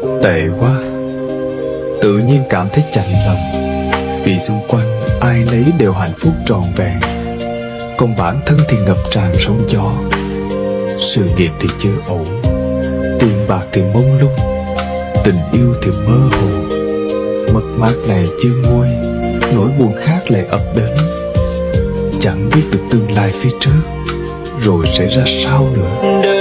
Tệ quá. Tự nhiên cảm thấy chạnh lòng. Vì xung quanh ai nấy đều hạnh phúc trọn vẹn. Còn bản thân thì ngập tràn sóng gió. Sự nghiệp thì chưa ổn. Tiền bạc thì mông lung. Tình yêu thì mơ hồ. Mất mát này chưa nguôi. Nỗi buồn khác lại ập đến. Chẳng biết được tương lai phía trước Rồi sẽ ra sao nữa. Đời